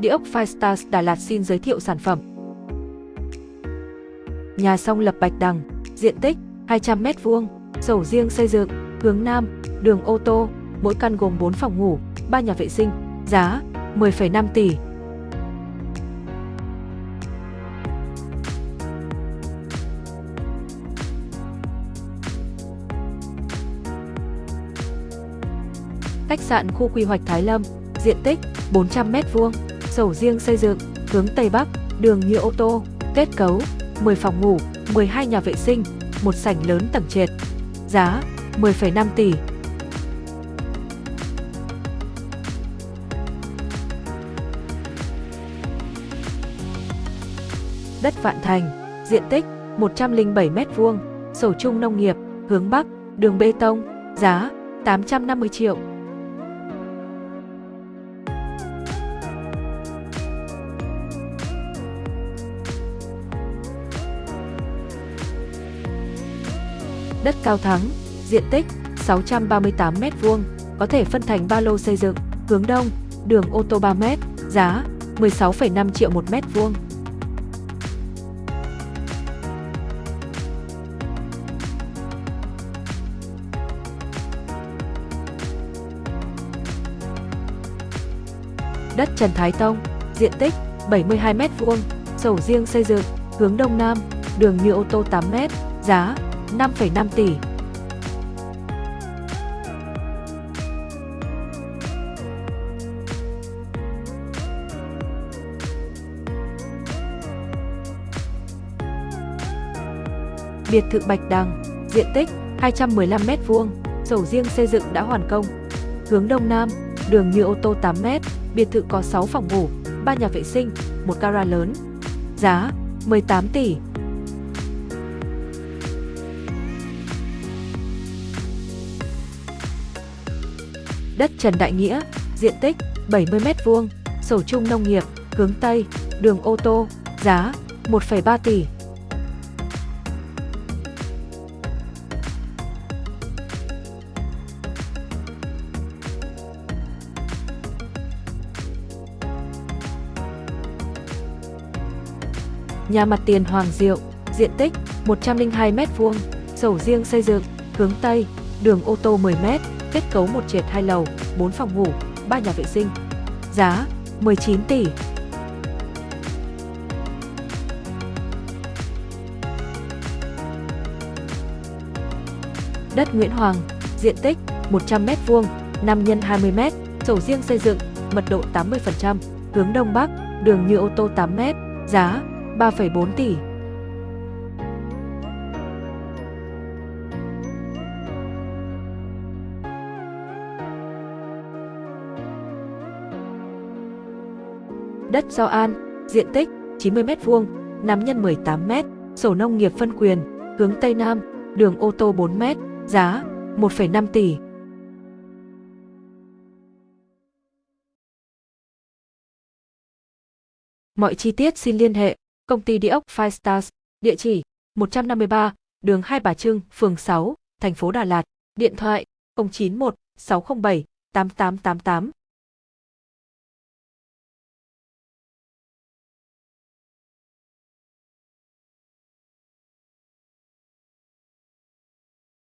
Địa ốc Firestars Đà Lạt xin giới thiệu sản phẩm. Nhà song lập Bạch Đằng, diện tích 200m2, sổ riêng xây dựng, hướng Nam, đường ô tô, mỗi căn gồm 4 phòng ngủ, 3 nhà vệ sinh, giá 10,5 tỷ. Khách sạn khu quy hoạch Thái Lâm, diện tích 400m2, sổ riêng xây dựng, hướng Tây Bắc, đường nhựa ô tô, kết cấu 10 phòng ngủ, 12 nhà vệ sinh, một sảnh lớn tầng trệt. Giá 10,5 tỷ. Đất Vạn Thành, diện tích 107 m2, sổ chung nông nghiệp, hướng Bắc, đường bê tông, giá 850 triệu. Đất Cao Thắng, diện tích 638 m2, có thể phân thành ba lô xây dựng, hướng đông, đường ô tô 3 m, giá 16,5 triệu một mét vuông. Đất Trần Thái Tông, diện tích 72 m2, sổ riêng xây dựng, hướng đông nam, đường như ô tô 8 m, giá 5,5 tỷ. Biệt thự Bạch Đằng, diện tích 215 m2, sổ riêng xây dựng đã hoàn công. Hướng đông nam, đường nhựa ô tô 8 m, biệt thự có 6 phòng ngủ, 3 nhà vệ sinh, một gara lớn. Giá 18 tỷ. Đất Trần Đại Nghĩa, diện tích 70 m2, sổ chung nông nghiệp, hướng Tây, đường ô tô, giá 1,3 tỷ. Nhà mặt tiền Hoàng Diệu, diện tích 102 m2, sổ riêng xây dựng, hướng Tây, đường ô tô 10 m, kết cấu một trệt hai lầu, 4 phòng ngủ, 3 nhà vệ sinh. Giá 19 tỷ. Đất Nguyễn Hoàng, diện tích 100 m2, 5 x 20 m, sổ riêng xây dựng, mật độ 80%, hướng Đông Bắc, đường như ô tô 8 m, giá 3,4 tỷ. Đất Giao An, diện tích 90 m2, 5 nhân 18 m, sổ nông nghiệp phân quyền, hướng Tây Nam, đường ô tô 4 m, giá 1,5 tỷ. Mọi chi tiết xin liên hệ Công ty địa ốc Five Stars, địa chỉ 153, đường Hai Bà Trưng, phường 6, thành phố Đà Lạt, điện thoại 091 607 8888.